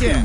Прикройте!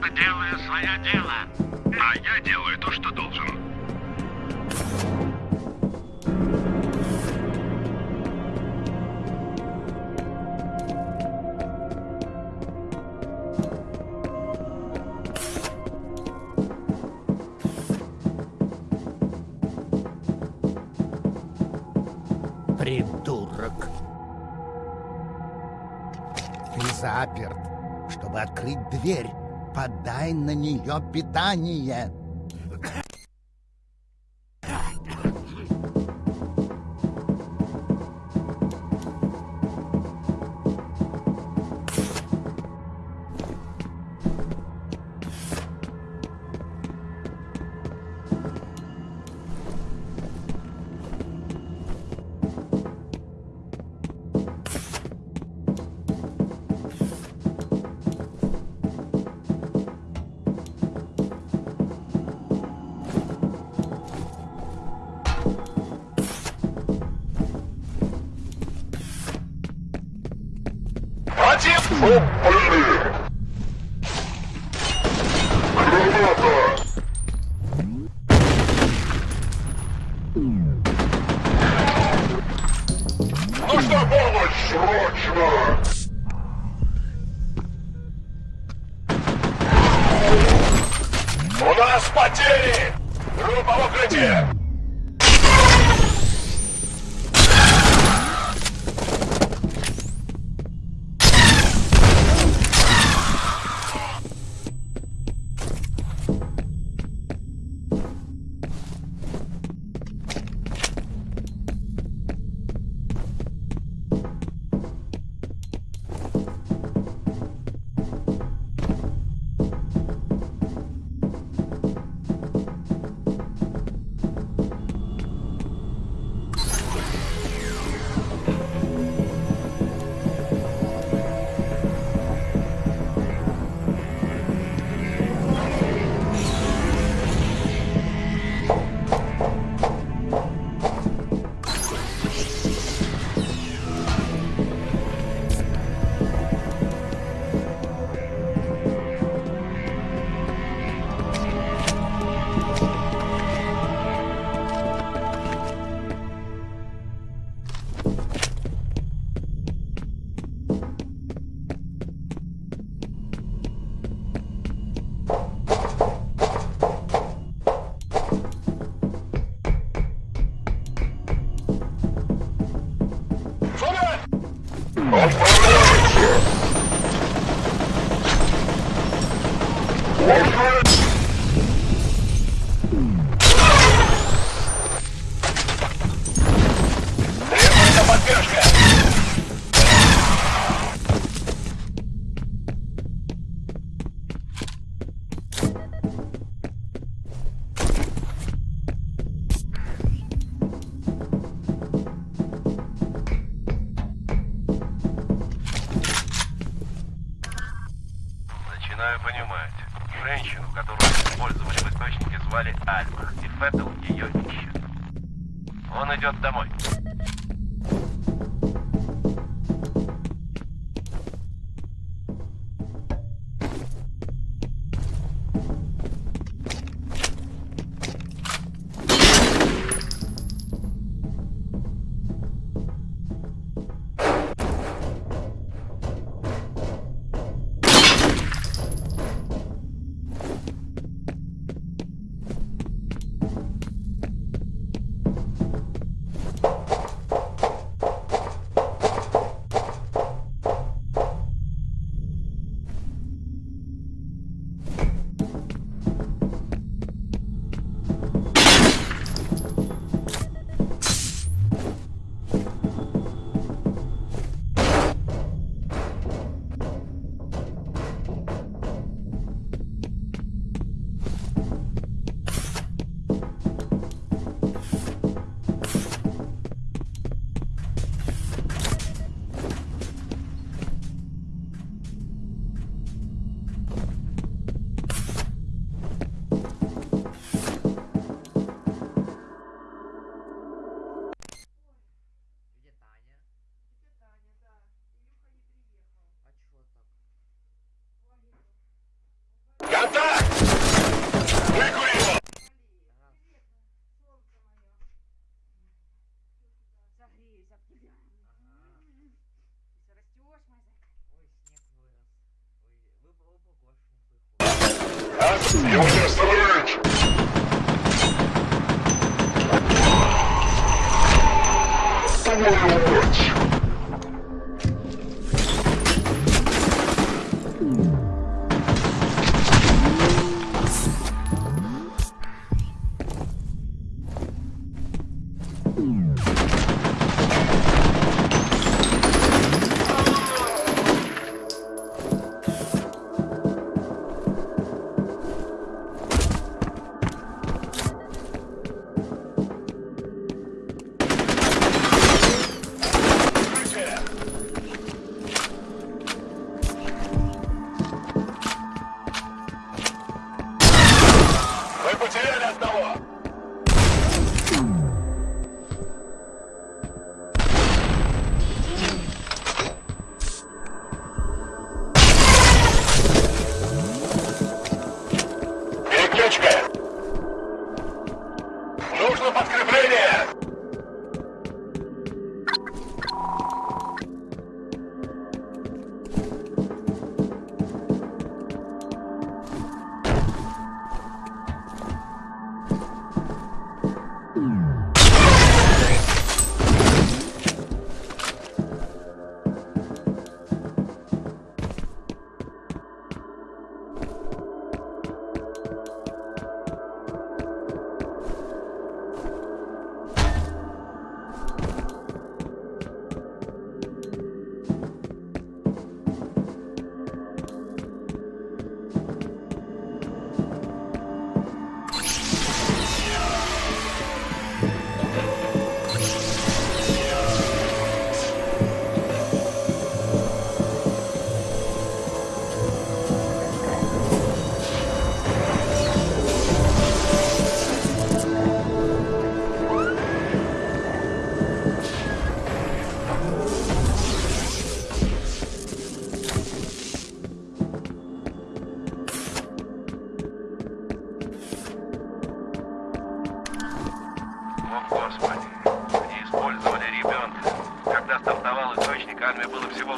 просто делаю свое дело. А я делаю то, что должен. Придурок. Ты заперт, чтобы открыть дверь подай на нее питание.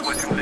what you Western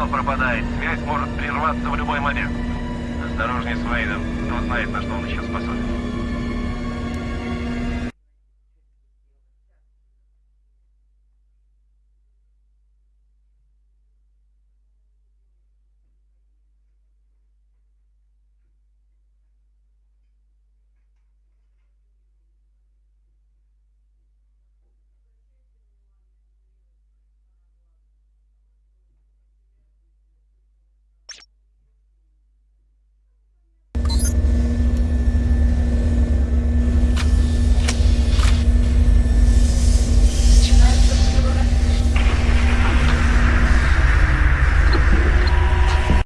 Сигнал пропадает. Связь может прерваться в любой момент. Осторожней с Вейдом. Кто знает, на что он еще способен.